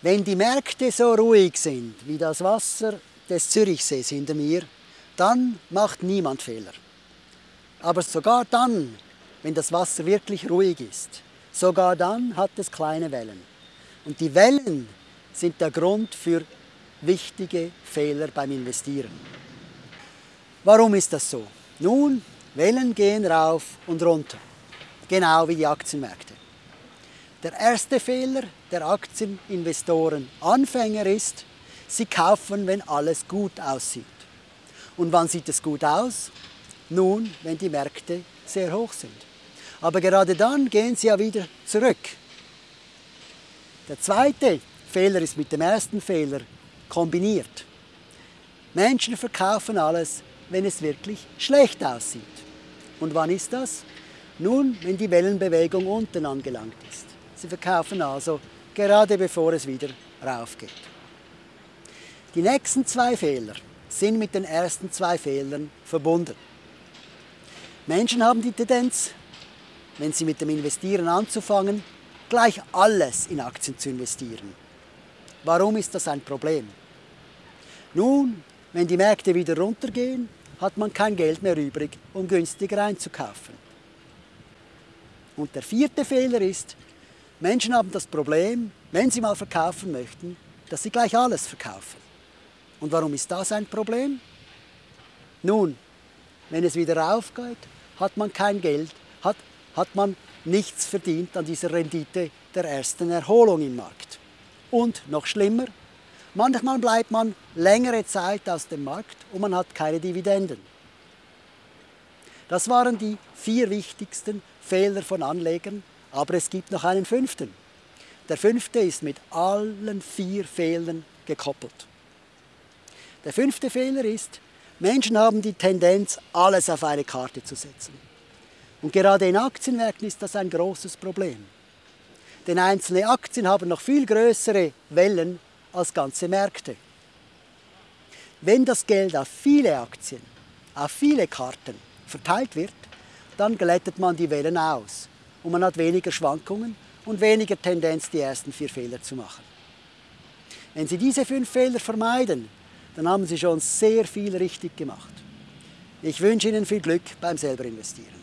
Wenn die Märkte so ruhig sind wie das Wasser des Zürichsees hinter mir, dann macht niemand Fehler. Aber sogar dann, wenn das Wasser wirklich ruhig ist, sogar dann hat es kleine Wellen. Und die Wellen sind der Grund für wichtige Fehler beim Investieren. Warum ist das so? Nun, Wellen gehen rauf und runter, genau wie die Aktienmärkte. Der erste Fehler der Aktieninvestoren Anfänger ist, sie kaufen, wenn alles gut aussieht. Und wann sieht es gut aus? Nun, wenn die Märkte sehr hoch sind. Aber gerade dann gehen sie ja wieder zurück. Der zweite Fehler ist mit dem ersten Fehler kombiniert. Menschen verkaufen alles, wenn es wirklich schlecht aussieht. Und wann ist das? Nun, wenn die Wellenbewegung unten angelangt ist. Sie verkaufen also gerade bevor es wieder raufgeht. Die nächsten zwei Fehler sind mit den ersten zwei Fehlern verbunden. Menschen haben die Tendenz, wenn sie mit dem Investieren anzufangen, gleich alles in Aktien zu investieren. Warum ist das ein Problem? Nun, wenn die Märkte wieder runtergehen, hat man kein Geld mehr übrig, um günstiger einzukaufen. Und der vierte Fehler ist, Menschen haben das Problem, wenn sie mal verkaufen möchten, dass sie gleich alles verkaufen. Und warum ist das ein Problem? Nun, wenn es wieder raufgeht, hat man kein Geld, hat, hat man nichts verdient an dieser Rendite der ersten Erholung im Markt. Und noch schlimmer, Manchmal bleibt man längere Zeit aus dem Markt und man hat keine Dividenden. Das waren die vier wichtigsten Fehler von Anlegern, aber es gibt noch einen fünften. Der fünfte ist mit allen vier Fehlern gekoppelt. Der fünfte Fehler ist, Menschen haben die Tendenz, alles auf eine Karte zu setzen. Und gerade in Aktienmärkten ist das ein großes Problem. Denn einzelne Aktien haben noch viel größere Wellen als ganze Märkte. Wenn das Geld auf viele Aktien, auf viele Karten verteilt wird, dann glättet man die Wellen aus und man hat weniger Schwankungen und weniger Tendenz, die ersten vier Fehler zu machen. Wenn Sie diese fünf Fehler vermeiden, dann haben Sie schon sehr viel richtig gemacht. Ich wünsche Ihnen viel Glück beim selber investieren.